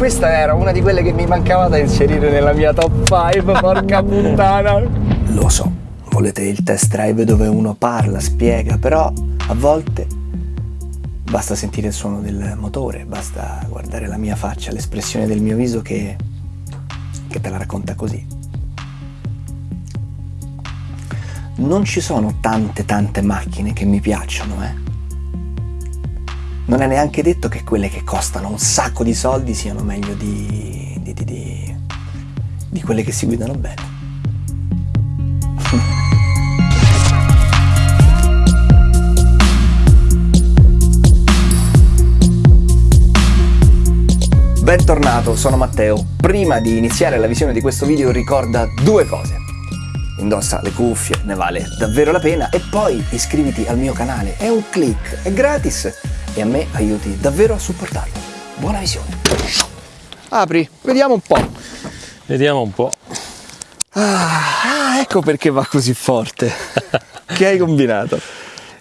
Questa era una di quelle che mi mancava da inserire nella mia top 5, porca puttana. Lo so, volete il test drive dove uno parla, spiega, però a volte basta sentire il suono del motore, basta guardare la mia faccia, l'espressione del mio viso che, che te la racconta così. Non ci sono tante tante macchine che mi piacciono, eh non è neanche detto che quelle che costano un sacco di soldi siano meglio di, di, di, di quelle che si guidano bene. Bentornato, sono Matteo. Prima di iniziare la visione di questo video ricorda due cose. Indossa le cuffie, ne vale davvero la pena e poi iscriviti al mio canale. È un click, è gratis e a me aiuti davvero a supportarlo. Buona visione! Apri, vediamo un po'. Vediamo un po'. Ah, ecco perché va così forte. che hai combinato?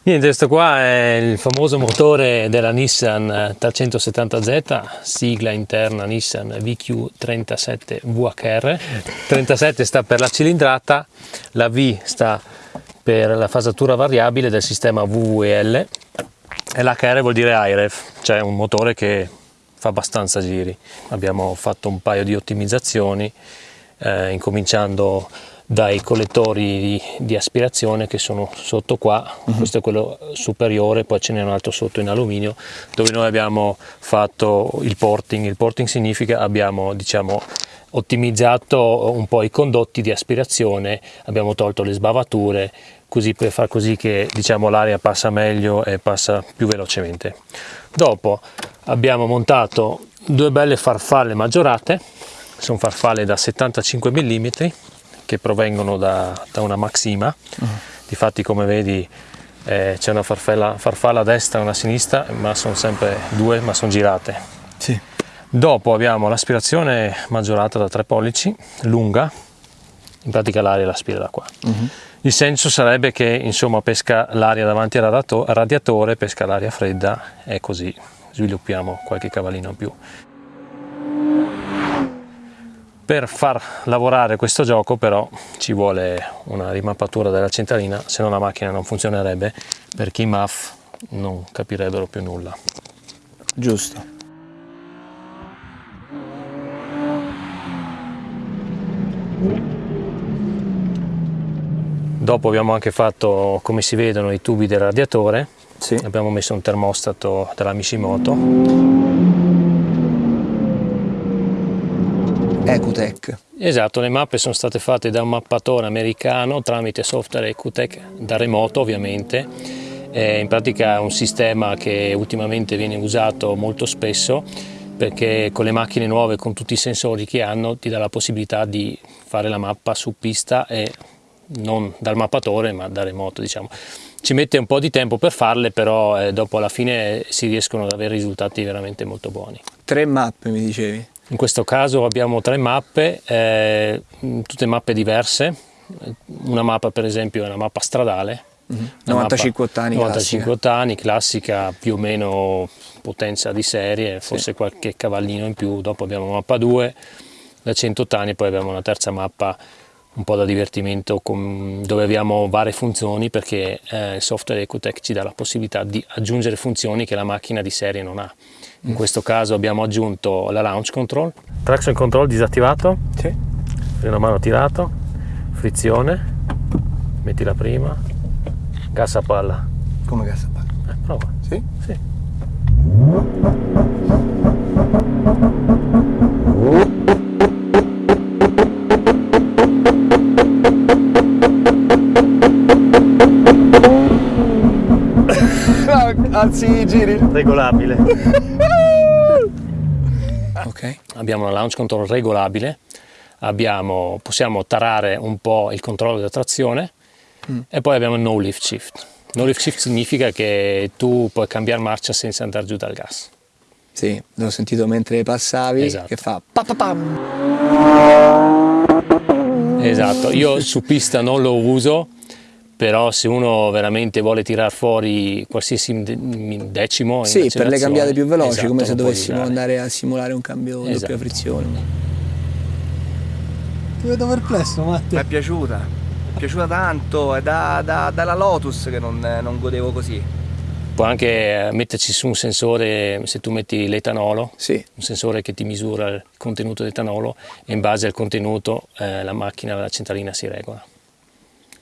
Niente, questo qua è il famoso motore della Nissan 370Z, sigla interna Nissan VQ37VHR. 37 sta per la cilindrata, la V sta per la fasatura variabile del sistema VVL e l'HR vuol dire IREF, cioè un motore che fa abbastanza giri. Abbiamo fatto un paio di ottimizzazioni, eh, incominciando dai collettori di, di, aspirazione che sono sotto qua, uh mhm. -huh. questo è quello superiore, poi ce n'è un altro sotto in alluminio, dove noi abbiamo fatto il porting. Il porting significa abbiamo diciamo, ottimizzato un po' i condotti di aspirazione, abbiamo tolto le sbavature, così per far così che diciamo, l'aria passa meglio e passa più velocemente. Dopo abbiamo montato due belle farfalle maggiorate, sono farfalle da 75 mm che provengono da, da una Maxima, uh -huh. difatti come vedi eh, c'è una farfalla, farfalla, a destra e una a sinistra, ma sono sempre due, ma sono girate. Sì. Dopo abbiamo l'aspirazione maggiorata da 3 pollici, lunga, in pratica l'aria la aspira da qua. Uh -huh. Il senso sarebbe che insomma pesca l'aria davanti al radiatore, pesca l'aria fredda e così sviluppiamo qualche cavallino in più. Per far lavorare questo gioco però ci vuole una rimappatura della centralina, se no la macchina non funzionerebbe perché i MAF non capirebbero più nulla. Giusto. Dopo abbiamo anche fatto, come si vedono, i tubi del radiatore. Sì. Abbiamo messo un termostato della Mishimoto. Ecutech. Esatto, le mappe sono state fatte da un mappatore americano tramite software Ecutech da remoto ovviamente. È in pratica è un sistema che ultimamente viene usato molto spesso perché con le macchine nuove, con tutti i sensori che hanno, ti dà la possibilità di fare la mappa su pista e non dal mappatore ma da remoto diciamo. Ci mette un po' di tempo per farle però eh, dopo alla fine si riescono ad avere risultati veramente molto buoni. Tre mappe mi dicevi? In questo caso abbiamo tre mappe, eh, tutte mappe diverse, una mappa per esempio è una mappa stradale, mm -hmm. 95 ottani 95 ottani, classica più o meno potenza di serie, forse sì. qualche cavallino in più, dopo abbiamo mappa 2 da 100 ottani, poi abbiamo una terza mappa un po' da divertimento con, dove abbiamo varie funzioni perché eh, il software Ecotech ci dà la possibilità di aggiungere funzioni che la macchina di serie non ha. In mm. questo caso abbiamo aggiunto la launch control, traction control disattivato, sì. freno a mano tirato, frizione, metti la prima, gas a palla. Come gas a palla? Eh, prova. Sì? Sì. Alzi i giri. Regolabile. ok. Abbiamo una launch control regolabile, abbiamo, possiamo tarare un po' il controllo di trazione mm. e poi abbiamo il no lift shift. No lift shift significa che tu puoi cambiare marcia senza andare giù dal gas. Sì, l'ho sentito mentre passavi esatto. che fa pa pa pam. Esatto, io su pista non lo uso però se uno veramente vuole tirare fuori qualsiasi decimo sì per le cambiate più veloci esatto, come se dovessimo andare a simulare un cambio esatto. doppia frizione ti vedo perplesso Matti mi è piaciuta è piaciuta tanto è da, da, dalla Lotus che non, non godevo così può anche eh, metterci su un sensore, se tu metti l'etanolo, sì. un sensore che ti misura il contenuto di etanolo e in base al contenuto eh, la macchina, la centralina si regola.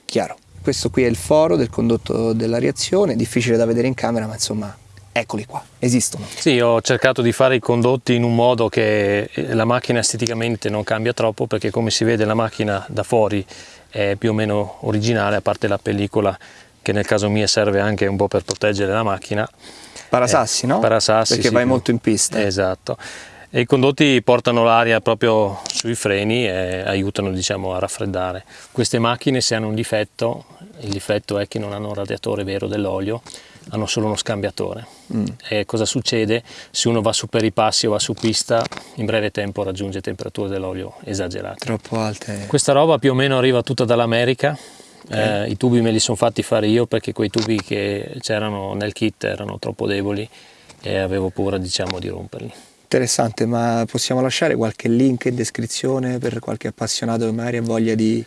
Chiaro. Questo qui è il foro del condotto della reazione, difficile da vedere in camera, ma insomma eccoli qua, esistono. Sì, ho cercato di fare i condotti in un modo che eh, la macchina esteticamente non cambia troppo perché come si vede la macchina da fuori è più o meno originale, a parte la pellicola che nel caso mio serve anche un po' per proteggere la macchina. Parasassi, eh, no? Parasassi, Perché sì, vai molto in pista. Esatto. E I condotti portano l'aria proprio sui freni e aiutano diciamo, a raffreddare. Queste macchine se hanno un difetto, il difetto è che non hanno un radiatore vero dell'olio, hanno solo uno scambiatore. Mm. E cosa succede? Se uno va su per i passi o va su pista, in breve tempo raggiunge temperature dell'olio esagerate. Troppo alte. Questa roba più o meno arriva tutta dall'America. Okay. Eh, I tubi me li sono fatti fare io perché quei tubi che c'erano nel kit erano troppo deboli e avevo paura diciamo, di romperli. Interessante, ma possiamo lasciare qualche link in descrizione per qualche appassionato che magari ha voglia di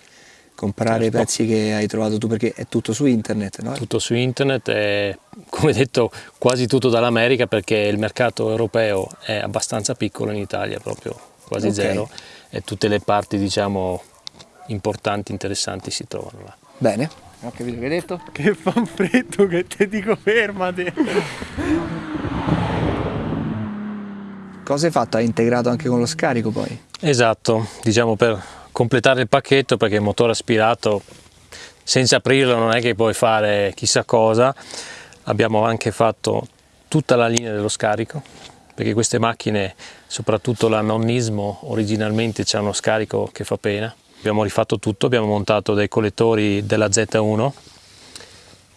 comprare certo. i pezzi che hai trovato tu perché è tutto su internet, no? Tutto su internet e come detto quasi tutto dall'America perché il mercato europeo è abbastanza piccolo in Italia, proprio quasi okay. zero e tutte le parti diciamo importanti, interessanti si trovano là. Bene, ho capito che hai detto? Che fa un freddo che ti dico fermati! Cosa hai fatto? Hai integrato anche con lo scarico poi? Esatto, diciamo per completare il pacchetto perché il motore aspirato senza aprirlo non è che puoi fare chissà cosa. Abbiamo anche fatto tutta la linea dello scarico perché queste macchine, soprattutto la nonnismo, originalmente c'è uno scarico che fa pena. Abbiamo rifatto tutto, abbiamo montato dei collettori della Z1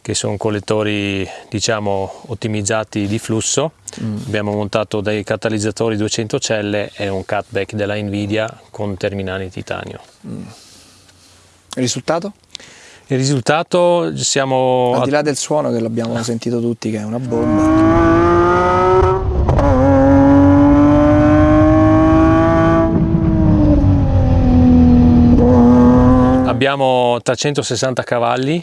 che sono collettori diciamo ottimizzati di flusso mm. abbiamo montato dei catalizzatori 200 celle e un cutback della Nvidia con terminali in titanio mm. il risultato? il risultato siamo al di là del suono che l'abbiamo sentito tutti che è una bomba abbiamo 360 cavalli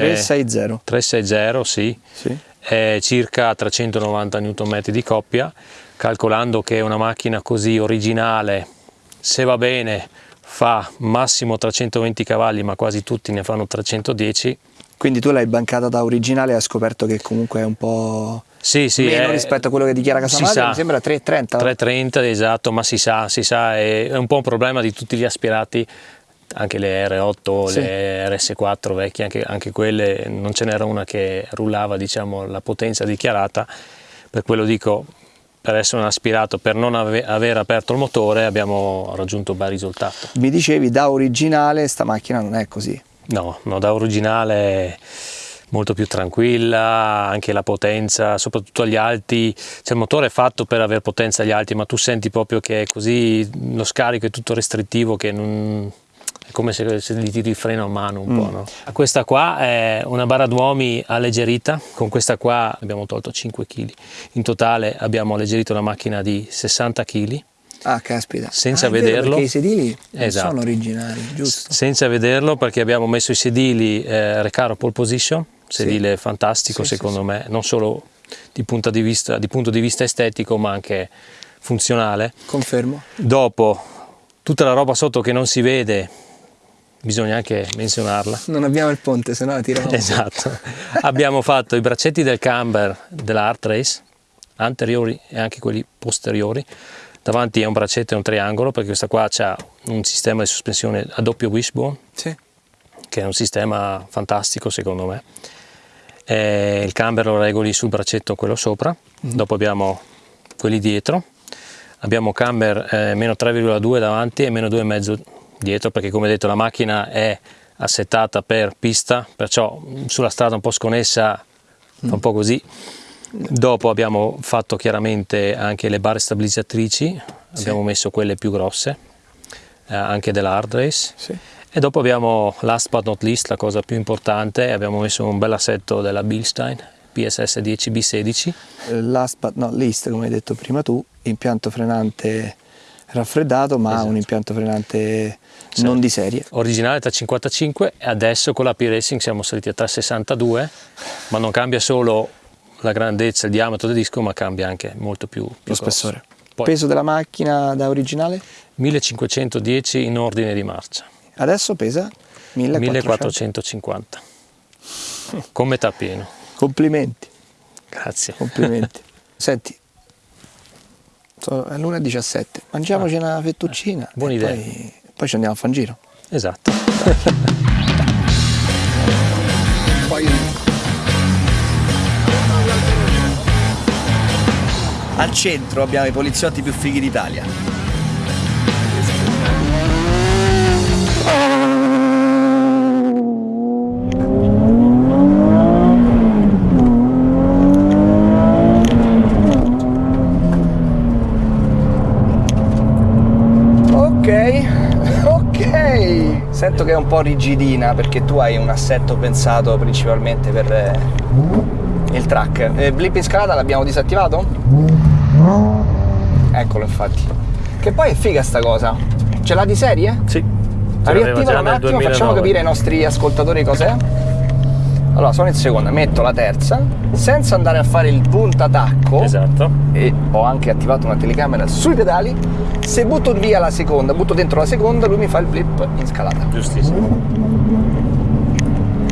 360. 360, sì. sì. È circa 390 Nm di coppia, calcolando che una macchina così originale, se va bene, fa massimo 320 cavalli, ma quasi tutti ne fanno 310. Quindi tu l'hai bancata da originale e hai scoperto che comunque è un po' sì, sì, meno è, rispetto a quello che dichiara Casamadre, mi sembra 330. 330, esatto, ma si sa, si sa, è un po' un problema di tutti gli aspirati anche le R8, sì. le RS4 vecchie, anche, anche quelle non ce n'era una che rullava diciamo, la potenza dichiarata, per quello dico per essere un aspirato, per non ave aver aperto il motore abbiamo raggiunto un bel risultato. Mi dicevi da originale sta macchina non è così? No, no da originale molto più tranquilla, anche la potenza, soprattutto agli alti, cioè il motore è fatto per avere potenza agli alti, ma tu senti proprio che è così, lo scarico è tutto restrittivo che non, è come se, se gli tiri il freno a mano un mm. po'. No? Questa qua è una barra d'uomi alleggerita, con questa qua abbiamo tolto 5 kg. In totale abbiamo alleggerito una macchina di 60 kg. Ah, caspita. Senza ah, vederlo. perché i sedili esatto. sono originali, giusto? Senza vederlo perché abbiamo messo i sedili eh, Recaro Pole Position, sedile sì. fantastico sì, secondo sì, me, non solo di di, vista, di punto di vista estetico ma anche funzionale. Confermo. Dopo tutta la roba sotto che non si vede bisogna anche menzionarla. Non abbiamo il ponte, se no la tiriamo. Esatto. abbiamo fatto i braccetti del camber della Art Race, anteriori e anche quelli posteriori. Davanti è un braccetto e un triangolo, perché questa qua ha un sistema di sospensione a doppio wishbone, sì. che è un sistema fantastico secondo me. E il camber lo regoli sul braccetto quello sopra, mm. dopo abbiamo quelli dietro, abbiamo camber eh, meno 3,2 davanti e meno 2,5 dietro perché come detto la macchina è assettata per pista perciò sulla strada un po' sconnessa fa un po' così dopo abbiamo fatto chiaramente anche le barre stabilizzatrici sì. abbiamo messo quelle più grosse eh, anche della hard race sì. E dopo abbiamo, last but not least, la cosa più importante, abbiamo messo un bel assetto della Bilstein, PSS 10B16. Last but not least, come hai detto prima tu, impianto frenante raffreddato, ma Esatto. un impianto frenante Sì. non di serie. Originale 355 e adesso con la P-Racing siamo saliti a 362, ma non cambia solo la grandezza, il diametro del disco, ma cambia anche molto più, più Lo spessore. Poi Peso della macchina da originale? 1510 in ordine di marcia, Adesso pesa 1400. 1450, con metà pieno. Complimenti, Grazie. complimenti. Senti, è l'1.17, mangiamoci una fettuccina. Ah, buona idea. Poi, poi ci andiamo a fare un giro. Esatto. Poi... Al centro abbiamo i poliziotti più fighi d'Italia. È un po' rigidina perché tu hai un assetto pensato principalmente per eh, il track. Eh, blip in scalata l'abbiamo disattivato? Eccolo infatti. Che poi è figa sta cosa. Ce l'ha di serie? Sì. ce l'aveva Riattiva già un attimo, 2009. facciamo capire ai nostri ascoltatori cos'è. Allora, sono in seconda, metto la terza, senza andare a fare il puntatacco Esatto. e ho anche attivato una telecamera sui pedali. Se butto via la seconda, butto dentro la seconda, lui mi fa il blip in scalata. Giustissimo.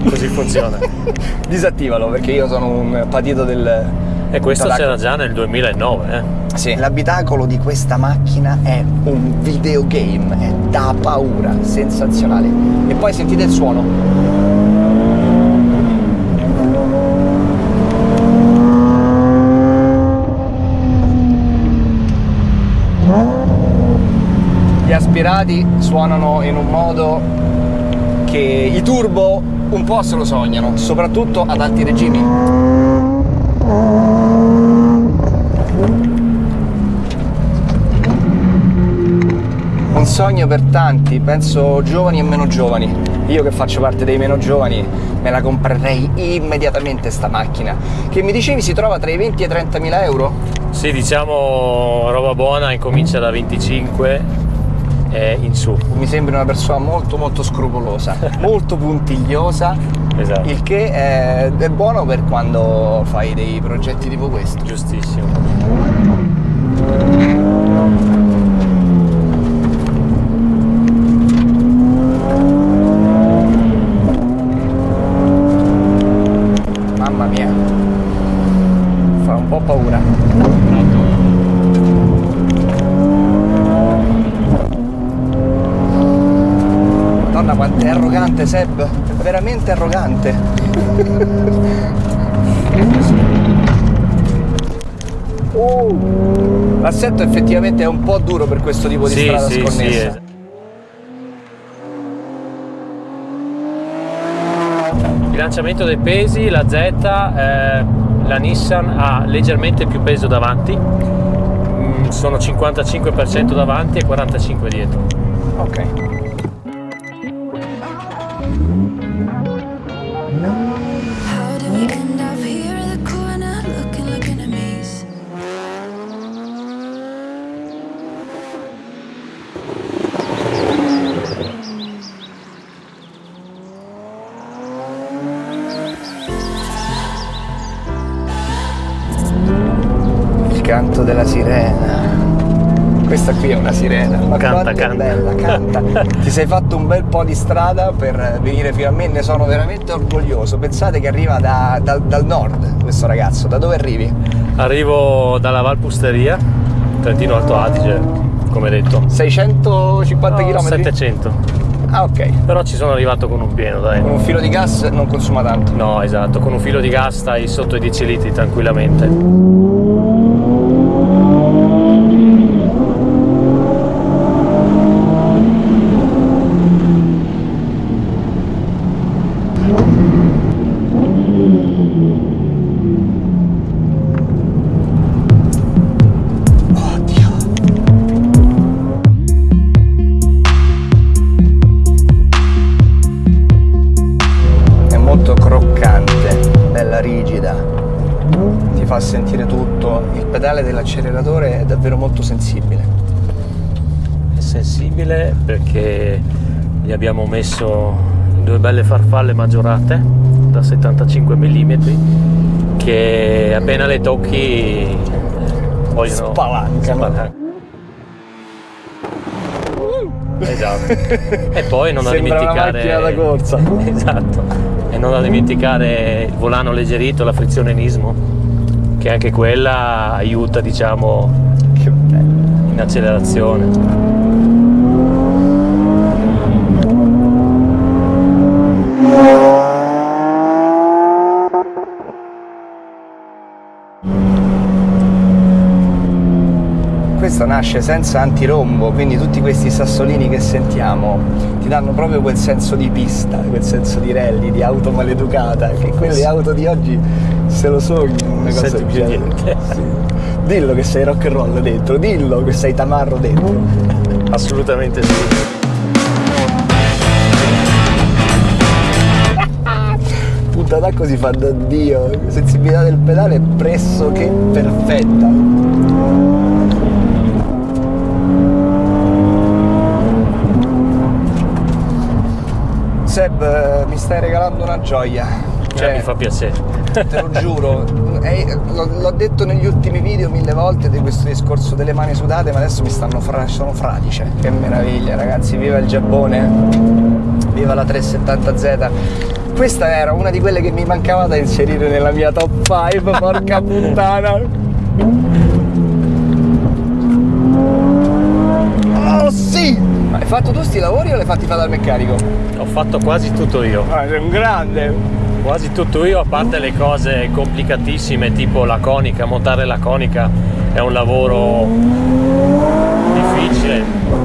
Così funziona. Disattivalo perché io sono un patito del. E questo c'era già nel 2009, eh? Sì. L'abitacolo di questa macchina è un videogame, è da paura, sensazionale. E poi sentite il suono. Gli aspirati suonano in un modo che i turbo un po' se lo sognano, soprattutto ad alti regimi. Un sogno per tanti, penso giovani e meno giovani. Io che faccio parte dei meno giovani me la comprerei immediatamente sta macchina. Che mi dicevi si trova tra i 20 e i 30 mila euro? Sì, diciamo roba buona incomincia da 25 e in su. Mi sembri una persona molto molto scrupolosa, molto puntigliosa, Esatto. il che è, è buono per quando fai dei progetti tipo questo. Giustissimo. Mamma mia, fa un po' paura. Madonna quanto è arrogante Seb, è veramente arrogante. Uh, l'assetto effettivamente è un po' duro per questo tipo di Sì, strada sì, sì. sconnessa. es- Bilanciamento dei pesi, la Z, eh, la Nissan ha leggermente più peso davanti, Mm, sono 55% davanti e 45% dietro. Ok. Della sirena. Questa qui è una sirena. Ma Canta, canta. bella, canta. Ti sei fatto un bel po' di strada per venire fino a me, ne sono veramente orgoglioso. Pensate che arriva da- dal- dal nord questo ragazzo. Da dove arrivi? Arrivo dalla Valpusteria, Trentino Alto Adige, come detto. 650 No, km? 700. Ah, ok. Però ci sono arrivato con un pieno, dai. Con un filo di gas non consuma tanto. No, esatto, con un filo di gas stai sotto i 10 litri tranquillamente. ti fa sentire tutto. Il pedale dell'acceleratore è davvero molto sensibile. È sensibile perché gli abbiamo messo due belle farfalle maggiorate da 75 mm che appena le tocchi vogliono spalancano. spalancano. Esatto. e poi non Sembra da dimenticare. Sembra una macchina da corsa. Esatto non da dimenticare il volano alleggerito, la frizionenismo, che anche quella aiuta, diciamo, in accelerazione. Questo nasce senza antirombo, quindi tutti questi sassolini che sentiamo ti danno proprio quel senso di pista, quel senso di rally, di auto maleducata, che quelle auto di oggi se lo sognano una cosa del genere. Sì. Dillo che sei rock and roll dentro, dillo che sei tamarro dentro. Assolutamente sì. Punta d'acqua si fa da Dio, sensibilità del pedale pressoché perfetta. Seb, eh, mi stai regalando una gioia. Cioè, mi fa piacere. te lo giuro, eh, l'ho, l'ho detto negli ultimi video mille volte di questo discorso delle mani sudate, ma adesso mi stanno fra, sono fradice. Che meraviglia, ragazzi, viva il Giappone, viva la 370Z. Questa era una di quelle che mi mancava da inserire nella mia top 5, porca puttana. Oh sì! Ma hai fatto tu sti lavori o li hai fatti fare dal meccanico? Ho fatto quasi tutto io. Ah, sei un grande! Quasi tutto io, a parte le cose complicatissime tipo la conica, montare la conica è un lavoro difficile.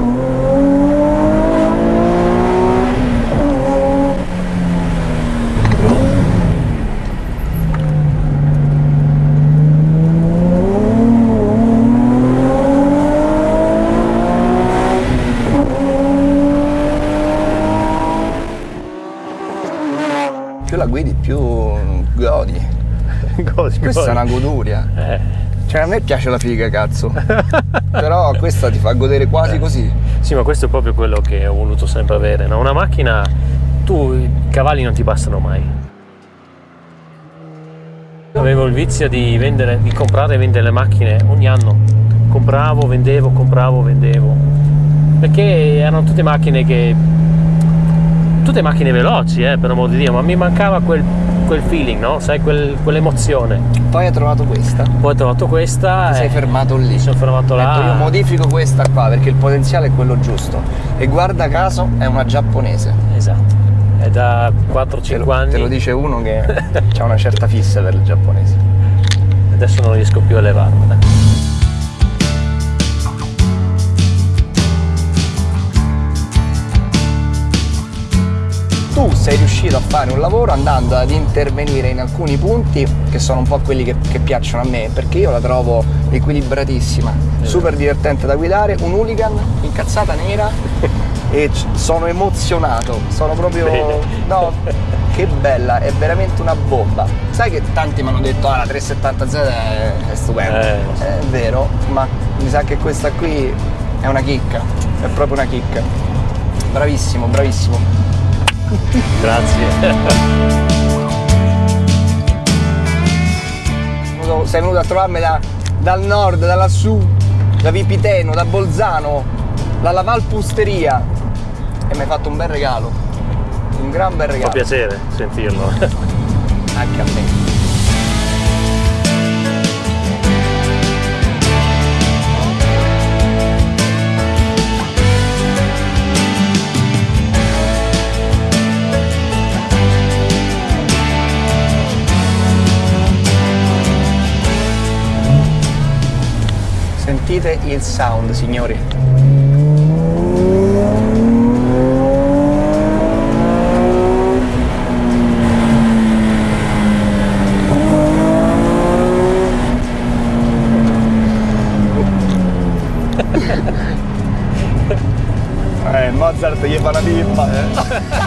Più la guidi più godi. Così, Questa poi- è una goduria. Eh, Cioè a me piace la figa, cazzo. Però questa ti fa godere quasi così. sì, ma questo è proprio quello che ho voluto sempre avere. no? Una macchina, tu i cavalli non ti bastano mai. Avevo il vizio di vendere, di comprare e vendere le macchine ogni anno. Compravo, vendevo, compravo, vendevo. Perché erano tutte macchine che. Tutte macchine veloci, eh, per amor di Dio, ma mi mancava quel, quel feeling, no? Sai, quel- quell'emozione. Poi hai trovato questa. Poi ho trovato questa. Ti sei fermato lì. Mi sono fermato là. Ecco, io modifico questa qua perché il potenziale è quello giusto. E guarda caso è una giapponese. Esatto. È da Te 4-5 lo, anni. te lo dice uno che ha una certa fissa per il giapponese. Adesso non riesco più a levarmela. Tu sei riuscito a fare un lavoro andando ad intervenire in alcuni punti che sono un po' quelli che, che piacciono a me, perché io la trovo equilibratissima, super divertente da guidare, un hooligan, incazzata nera e sono emozionato, sono proprio... No, che bella, è veramente una bomba. Sai che tanti mi hanno detto ah la 370Z è, è stupenda, Eh, so. è vero, ma mi sa che questa qui è una chicca, è proprio una chicca. Bravissimo, bravissimo. Grazie. sei venuto a trovarmi da- dal nord, da lassù, da Vipiteno, da Bolzano, dalla Valpusteria e mi hai fatto un bel regalo, un gran bel Fa regalo, piacere sentirlo. anche a me. Sentite il sound, signori. Eh, Mozart gli fa una pippa.